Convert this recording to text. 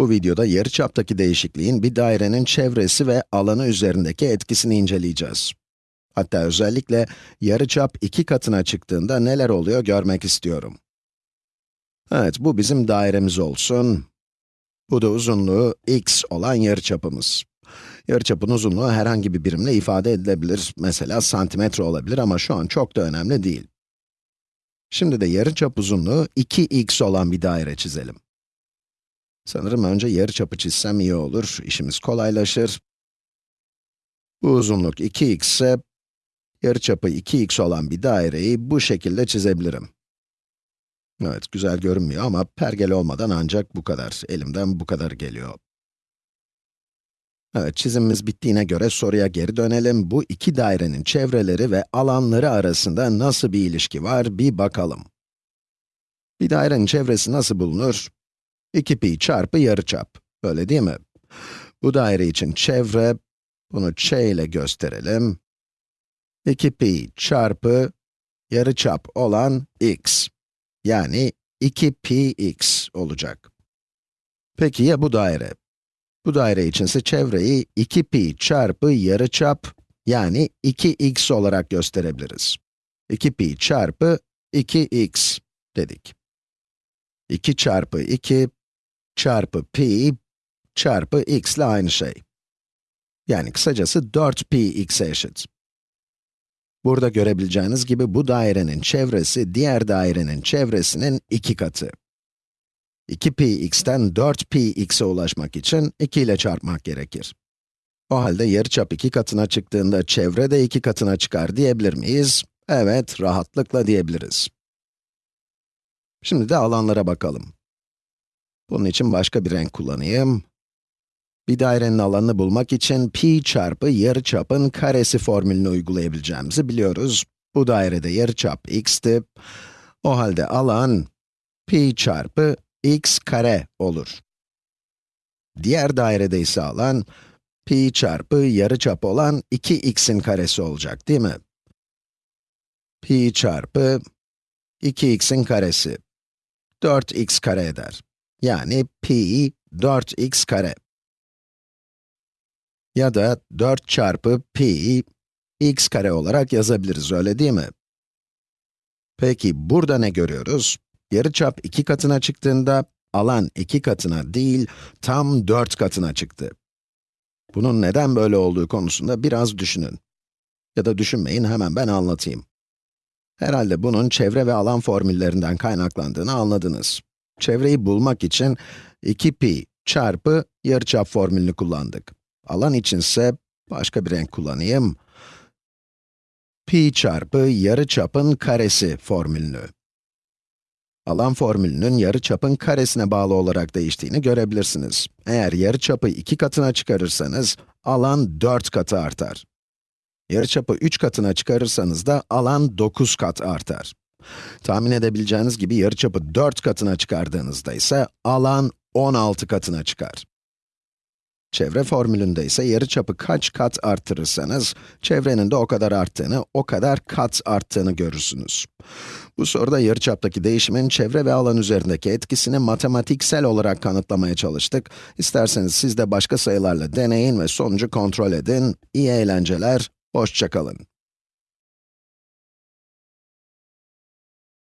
Bu videoda yarıçaptaki değişikliğin bir dairenin çevresi ve alanı üzerindeki etkisini inceleyeceğiz. Hatta özellikle yarıçap iki katına çıktığında neler oluyor görmek istiyorum. Evet, bu bizim dairemiz olsun. Bu da uzunluğu x olan yarıçapımız. Yarıçapın uzunluğu herhangi bir birimle ifade edilebilir. Mesela santimetre olabilir ama şu an çok da önemli değil. Şimdi de yarıçap uzunluğu 2x olan bir daire çizelim. Sanırım önce yarıçapı çizsem iyi olur, işimiz kolaylaşır. Bu uzunluk 2x ise, yarıçapı 2x olan bir daireyi bu şekilde çizebilirim. Evet, güzel görünmüyor ama pergel olmadan ancak bu kadar, elimden bu kadar geliyor. Evet, çizimimiz bittiğine göre soruya geri dönelim. Bu iki dairenin çevreleri ve alanları arasında nasıl bir ilişki var bir bakalım. Bir dairenin çevresi nasıl bulunur? 2pi çarpı yarıçap, öyle değil mi? Bu daire için çevre, bunu ç ile gösterelim. 2pi çarpı yarıçap olan x, yani 2px olacak. Peki ya bu daire? Bu daire içinse çevreyi 2pi çarpı yarıçap, yani 2x olarak gösterebiliriz. 2pi çarpı 2x dedik. 2 çarpı 2 çarpı pi çarpı x ile aynı şey. Yani kısacası 4px'e eşit. Burada görebileceğiniz gibi bu dairenin çevresi diğer dairenin çevresinin iki katı. 2px'ten 4px'e ulaşmak için 2 ile çarpmak gerekir. O halde yarıçap iki katına çıktığında çevre de iki katına çıkar diyebilir miyiz? Evet, rahatlıkla diyebiliriz. Şimdi de alanlara bakalım. Bunun için başka bir renk kullanayım. Bir dairenin alanını bulmak için pi çarpı yarıçapın karesi formülünü uygulayabileceğimizi biliyoruz. Bu dairede yarıçap x'ti. O halde alan pi çarpı x kare olur. Diğer dairede ise alan pi çarpı yarıçap olan 2x'in karesi olacak değil mi? pi çarpı 2x'in karesi 4x kare eder. Yani pi 4x kare. Ya da 4 çarpı pi x kare olarak yazabiliriz, öyle değil mi? Peki, burada ne görüyoruz? Yarıçap iki katına çıktığında, alan iki katına değil, tam 4 katına çıktı. Bunun neden böyle olduğu konusunda biraz düşünün. Ya da düşünmeyin, hemen ben anlatayım. Herhalde bunun çevre ve alan formüllerinden kaynaklandığını anladınız. Çevreyi bulmak için 2pi çarpı yarıçap formülünü kullandık. Alan içinse başka bir renk kullanayım. pi çarpı yarıçapın karesi formülünü. Alan formülünün yarıçapın karesine bağlı olarak değiştiğini görebilirsiniz. Eğer yarıçapı iki katına çıkarırsanız, alan 4 katı artar. Yarıçapı 3 katına çıkarırsanız da alan 9 kat artar. Tahmin edebileceğiniz gibi yarıçapı 4 katına çıkardığınızda ise alan 16 katına çıkar. Çevre formülünde ise yarıçapı kaç kat arttırırsanız, çevrenin de o kadar arttığını, o kadar kat arttığını görürsünüz. Bu soruda yarıçaptaki değişimin çevre ve alan üzerindeki etkisini matematiksel olarak kanıtlamaya çalıştık. İsterseniz siz de başka sayılarla deneyin ve sonucu kontrol edin. İyi eğlenceler, hoşçakalın.